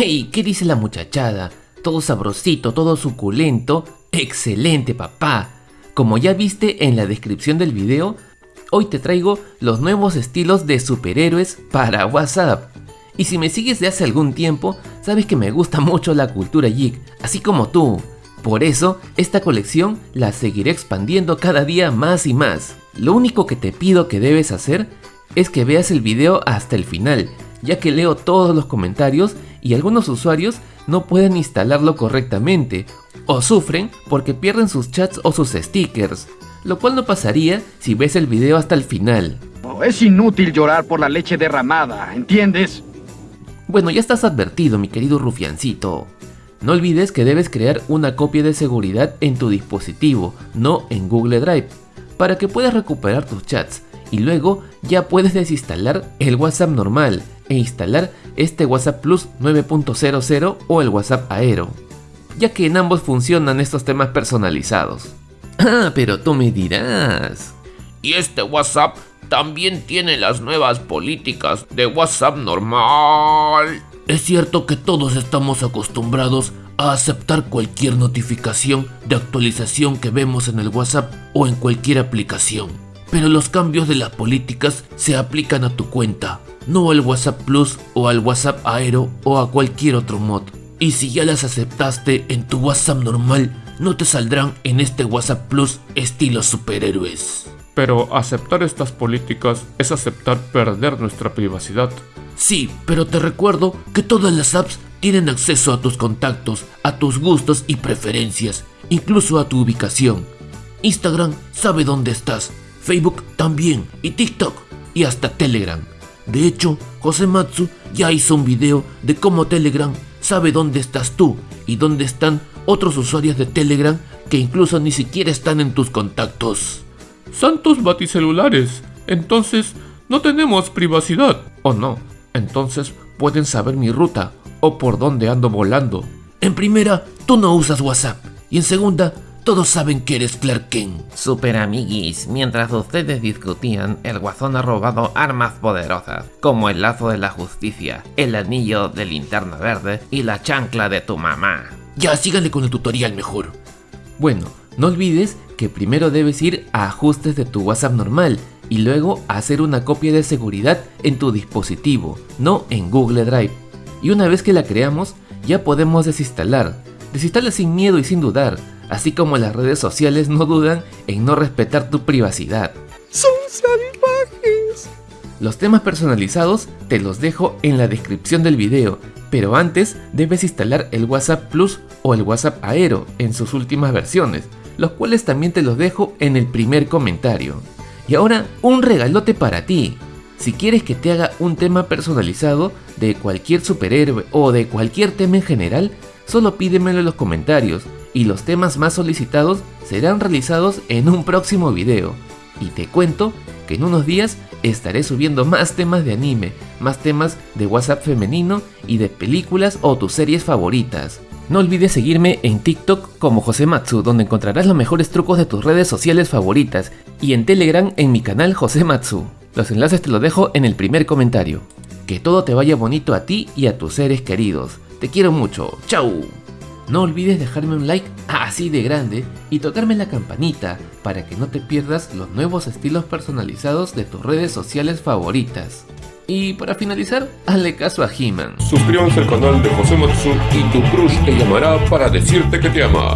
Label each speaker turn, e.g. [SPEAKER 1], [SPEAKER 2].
[SPEAKER 1] ¡Hey! ¿Qué dice la muchachada? Todo sabrosito, todo suculento. ¡Excelente, papá! Como ya viste en la descripción del video, hoy te traigo los nuevos estilos de superhéroes para WhatsApp. Y si me sigues de hace algún tiempo, sabes que me gusta mucho la cultura geek, así como tú. Por eso, esta colección la seguiré expandiendo cada día más y más. Lo único que te pido que debes hacer es que veas el video hasta el final, ya que leo todos los comentarios y algunos usuarios no pueden instalarlo correctamente, o sufren porque pierden sus chats o sus stickers, lo cual no pasaría si ves el video hasta el final.
[SPEAKER 2] Oh, es inútil llorar por la leche derramada, ¿entiendes?
[SPEAKER 1] Bueno, ya estás advertido, mi querido rufiancito. No olvides que debes crear una copia de seguridad en tu dispositivo, no en Google Drive, para que puedas recuperar tus chats y luego ya puedes desinstalar el WhatsApp normal e instalar este WhatsApp Plus 9.00 o el WhatsApp Aero, ya que en ambos funcionan estos temas personalizados. Ah, pero tú me dirás.
[SPEAKER 3] Y este WhatsApp también tiene las nuevas políticas de WhatsApp normal.
[SPEAKER 4] Es cierto que todos estamos acostumbrados a aceptar cualquier notificación de actualización que vemos en el WhatsApp o en cualquier aplicación. Pero los cambios de las políticas se aplican a tu cuenta, no al WhatsApp Plus o al WhatsApp Aero o a cualquier otro mod. Y si ya las aceptaste en tu WhatsApp normal, no te saldrán en este WhatsApp Plus estilo superhéroes.
[SPEAKER 5] Pero aceptar estas políticas es aceptar perder nuestra privacidad.
[SPEAKER 4] Sí, pero te recuerdo que todas las apps tienen acceso a tus contactos, a tus gustos y preferencias, incluso a tu ubicación. Instagram sabe dónde estás, Facebook también, y TikTok, y hasta Telegram. De hecho, José Matsu ya hizo un video de cómo Telegram sabe dónde estás tú y dónde están otros usuarios de Telegram que incluso ni siquiera están en tus contactos.
[SPEAKER 5] Santos baticelulares, entonces no tenemos privacidad, ¿o no? Entonces pueden saber mi ruta o por dónde ando volando.
[SPEAKER 4] En primera, tú no usas WhatsApp. Y en segunda, todos saben que eres Clark Kent.
[SPEAKER 1] Super amiguis, mientras ustedes discutían, el guasón ha robado armas poderosas, como el lazo de la justicia, el anillo de linterna verde y la chancla de tu mamá.
[SPEAKER 4] Ya, síganle con el tutorial mejor.
[SPEAKER 1] Bueno, no olvides que primero debes ir a ajustes de tu WhatsApp normal y luego hacer una copia de seguridad en tu dispositivo, no en Google Drive. Y una vez que la creamos, ya podemos desinstalar. Desinstala sin miedo y sin dudar, así como las redes sociales no dudan en no respetar tu privacidad.
[SPEAKER 6] ¡Son salvajes!
[SPEAKER 1] Los temas personalizados te los dejo en la descripción del video, pero antes debes instalar el WhatsApp Plus o el WhatsApp Aero en sus últimas versiones, los cuales también te los dejo en el primer comentario. Y ahora, un regalote para ti. Si quieres que te haga un tema personalizado de cualquier superhéroe o de cualquier tema en general, solo pídemelo en los comentarios y los temas más solicitados serán realizados en un próximo video. Y te cuento que en unos días estaré subiendo más temas de anime, más temas de WhatsApp femenino y de películas o tus series favoritas. No olvides seguirme en TikTok como Josematsu, donde encontrarás los mejores trucos de tus redes sociales favoritas, y en Telegram en mi canal Josematsu. Los enlaces te los dejo en el primer comentario. Que todo te vaya bonito a ti y a tus seres queridos. Te quiero mucho. ¡Chao! No olvides dejarme un like así de grande y tocarme la campanita para que no te pierdas los nuevos estilos personalizados de tus redes sociales favoritas. Y para finalizar, hazle caso a He-Man.
[SPEAKER 5] Suscríbanse al canal de José Matsu y tu crush te llamará para decirte que te ama.